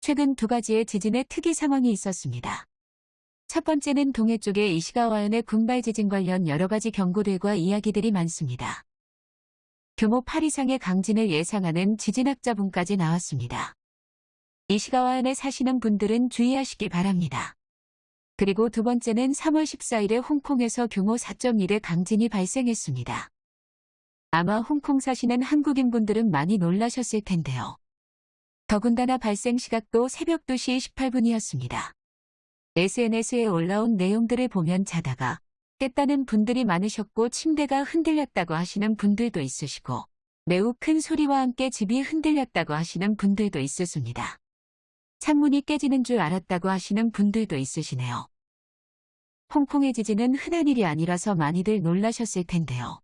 최근 두 가지의 지진의 특이 상황이 있었습니다. 첫 번째는 동해 쪽의 이시가와현의 군발 지진 관련 여러 가지 경고들과 이야기들이 많습니다. 규모 8 이상의 강진을 예상하는 지진학자분까지 나왔습니다. 이시가와현에 사시는 분들은 주의하시기 바랍니다. 그리고 두 번째는 3월 14일에 홍콩에서 규모 4.1의 강진이 발생했습니다. 아마 홍콩 사시는 한국인분들은 많이 놀라셨을 텐데요. 더군다나 발생 시각도 새벽 2시 18분이었습니다. SNS에 올라온 내용들을 보면 자다가 깼다는 분들이 많으셨고 침대가 흔들렸다고 하시는 분들도 있으시고 매우 큰 소리와 함께 집이 흔들렸다고 하시는 분들도 있으십니다. 창문이 깨지는 줄 알았다고 하시는 분들도 있으시네요. 홍콩의 지진은 흔한 일이 아니라서 많이들 놀라셨을 텐데요.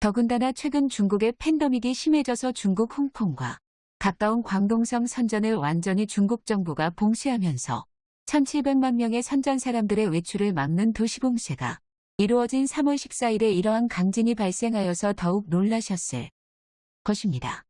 더군다나 최근 중국의 팬데믹이 심해져서 중국 홍콩과 가까운 광동성 선전을 완전히 중국 정부가 봉쇄하면서 1700만 명의 선전 사람들의 외출을 막는 도시 봉쇄가 이루어진 3월 14일에 이러한 강진이 발생하여서 더욱 놀라셨을 것입니다.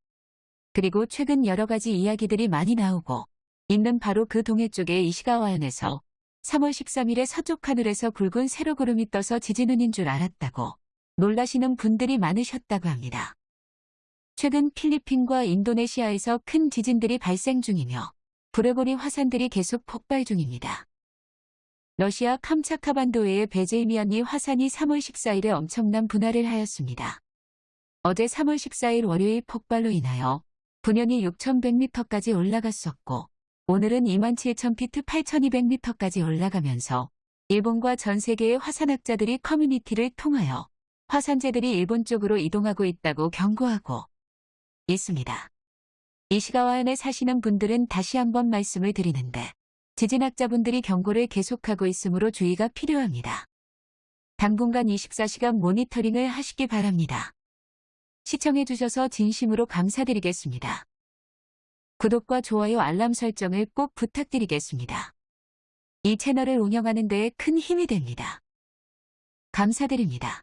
그리고 최근 여러 가지 이야기들이 많이 나오고 있는 바로 그 동해 쪽의 이시가와현에서 3월 13일에 서쪽 하늘에서 굵은 세로구름이 떠서 지진운인 줄 알았다고 놀라시는 분들이 많으셨다고 합니다. 최근 필리핀과 인도네시아에서 큰 지진들이 발생 중이며 브레보리 화산들이 계속 폭발 중입니다. 러시아 캄차카반도의 베제이미안이 화산이 3월 14일에 엄청난 분할을 하였습니다. 어제 3월 14일 월요일 폭발로 인하여 분연이 6,100m까지 올라갔었고 오늘은 27,000피트 8,200m까지 올라가면서 일본과 전 세계의 화산학자들이 커뮤니티를 통하여 화산재들이 일본 쪽으로 이동하고 있다고 경고하고 있습니다. 이시가와현에 사시는 분들은 다시 한번 말씀을 드리는데 지진학자분들이 경고를 계속하고 있으므로 주의가 필요합니다. 당분간 24시간 모니터링을 하시기 바랍니다. 시청해주셔서 진심으로 감사드리겠습니다. 구독과 좋아요 알람 설정을 꼭 부탁드리겠습니다. 이 채널을 운영하는 데에 큰 힘이 됩니다. 감사드립니다.